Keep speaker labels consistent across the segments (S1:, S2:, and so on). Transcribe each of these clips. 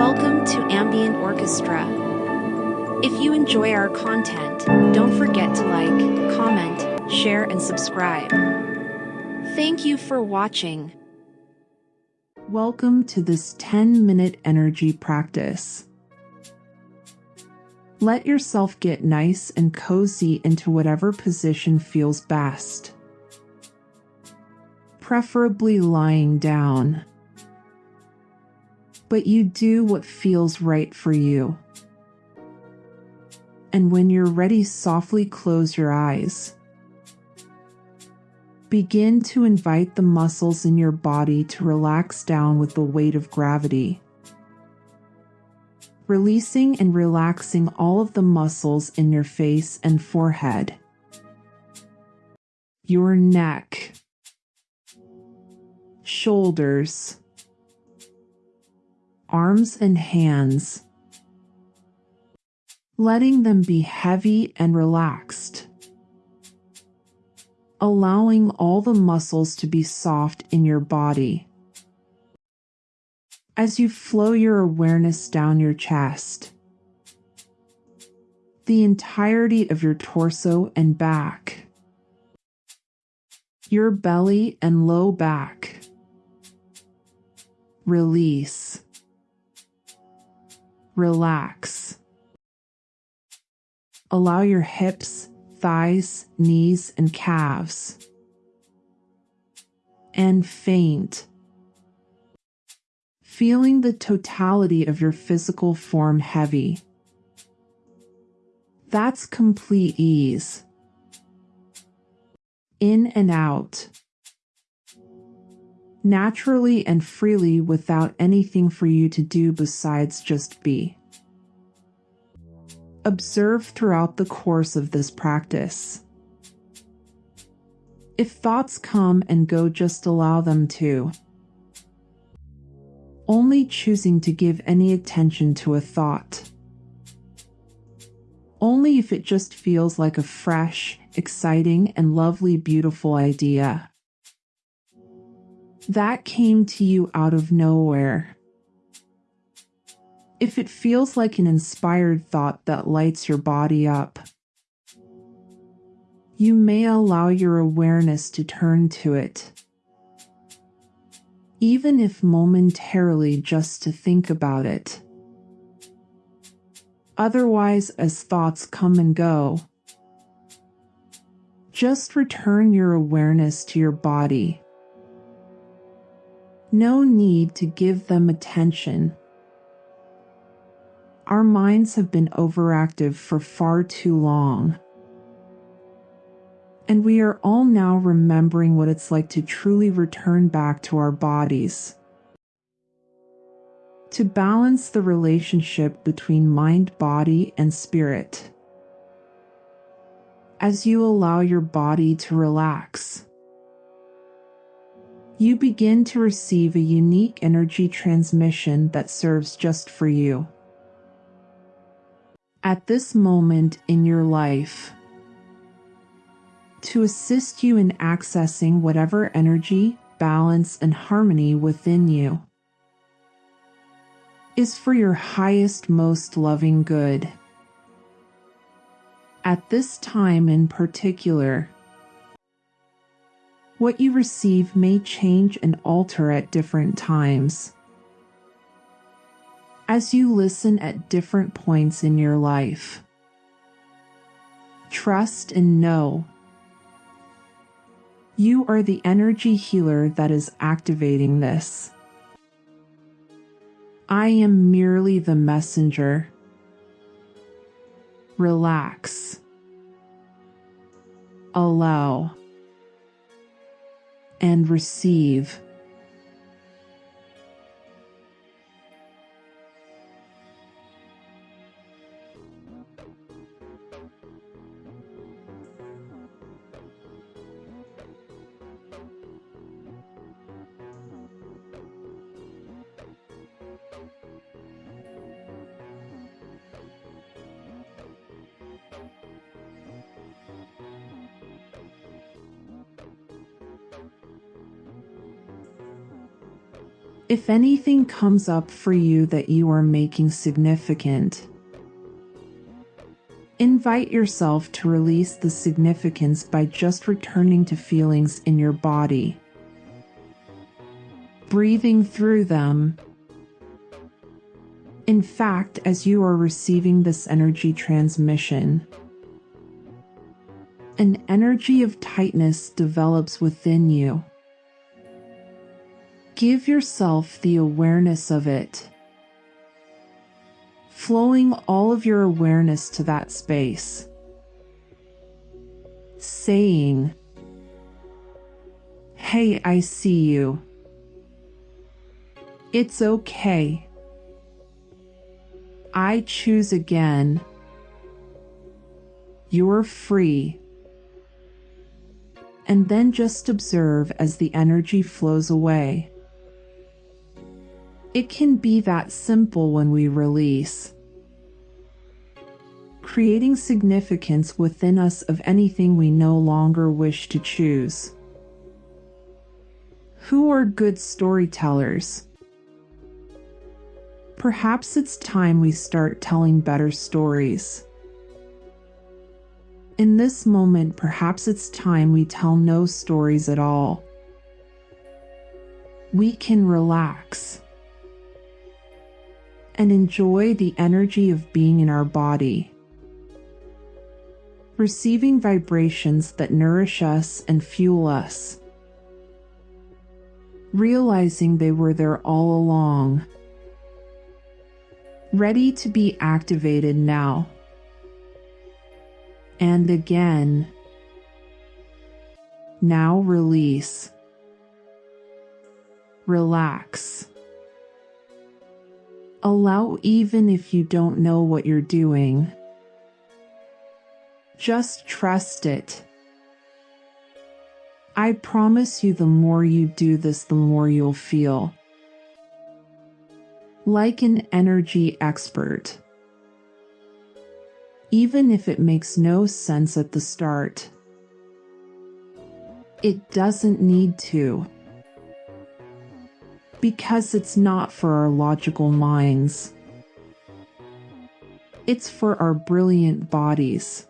S1: Welcome to Ambient Orchestra. If you enjoy our content, don't forget to like, comment, share, and subscribe. Thank you for watching.
S2: Welcome to this 10 minute energy practice. Let yourself get nice and cozy into whatever position feels best, preferably lying down but you do what feels right for you. And when you're ready, softly close your eyes. Begin to invite the muscles in your body to relax down with the weight of gravity. Releasing and relaxing all of the muscles in your face and forehead. Your neck, shoulders, arms and hands, letting them be heavy and relaxed, allowing all the muscles to be soft in your body. As you flow your awareness down your chest, the entirety of your torso and back, your belly and low back. Release relax. Allow your hips, thighs, knees, and calves. And faint. Feeling the totality of your physical form heavy. That's complete ease. In and out naturally and freely without anything for you to do besides just be. Observe throughout the course of this practice. If thoughts come and go, just allow them to. Only choosing to give any attention to a thought. Only if it just feels like a fresh, exciting, and lovely, beautiful idea that came to you out of nowhere. If it feels like an inspired thought that lights your body up, you may allow your awareness to turn to it, even if momentarily just to think about it. Otherwise, as thoughts come and go, just return your awareness to your body no need to give them attention. Our minds have been overactive for far too long. And we are all now remembering what it's like to truly return back to our bodies. To balance the relationship between mind, body, and spirit. As you allow your body to relax you begin to receive a unique energy transmission that serves just for you. At this moment in your life, to assist you in accessing whatever energy, balance, and harmony within you is for your highest, most loving good. At this time in particular, what you receive may change and alter at different times. As you listen at different points in your life, trust and know you are the energy healer that is activating this. I am merely the messenger. Relax. Allow and receive. If anything comes up for you that you are making significant, invite yourself to release the significance by just returning to feelings in your body, breathing through them. In fact, as you are receiving this energy transmission, an energy of tightness develops within you. Give yourself the awareness of it, flowing all of your awareness to that space, saying, Hey, I see you. It's okay. I choose again. You're free. And then just observe as the energy flows away. It can be that simple when we release. Creating significance within us of anything we no longer wish to choose. Who are good storytellers? Perhaps it's time we start telling better stories. In this moment, perhaps it's time we tell no stories at all. We can relax and enjoy the energy of being in our body. Receiving vibrations that nourish us and fuel us. Realizing they were there all along. Ready to be activated now. And again. Now release. Relax. Allow even if you don't know what you're doing. Just trust it. I promise you the more you do this, the more you'll feel. Like an energy expert. Even if it makes no sense at the start. It doesn't need to because it's not for our logical minds. It's for our brilliant bodies.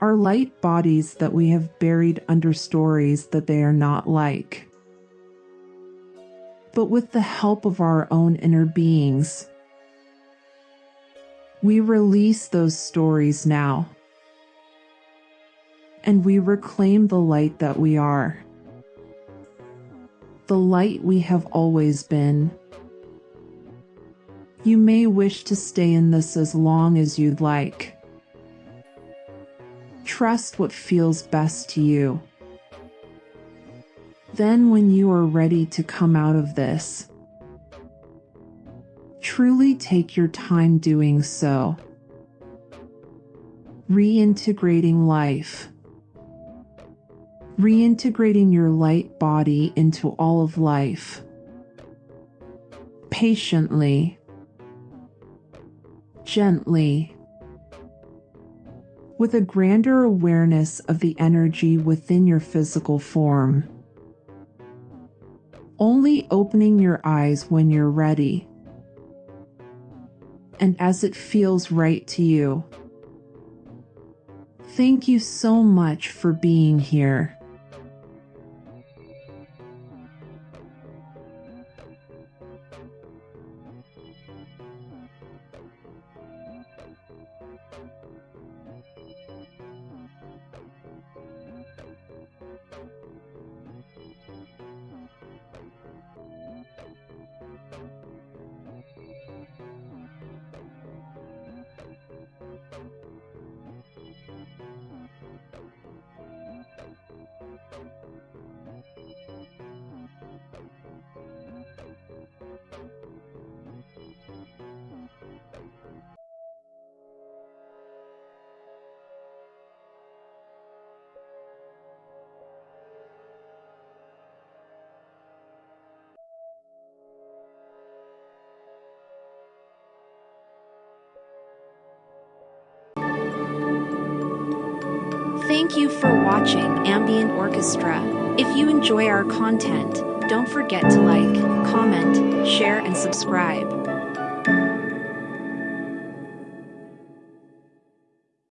S2: Our light bodies that we have buried under stories that they are not like. But with the help of our own inner beings, we release those stories now. And we reclaim the light that we are the light we have always been. You may wish to stay in this as long as you'd like. Trust what feels best to you. Then, when you are ready to come out of this, truly take your time doing so. Reintegrating life reintegrating your light body into all of life. Patiently, gently, with a grander awareness of the energy within your physical form. Only opening your eyes when you're ready and as it feels right to you. Thank you so much for being here.
S1: Thank you for watching Ambient Orchestra. If you enjoy our content, Don't forget to like, comment, share, and subscribe.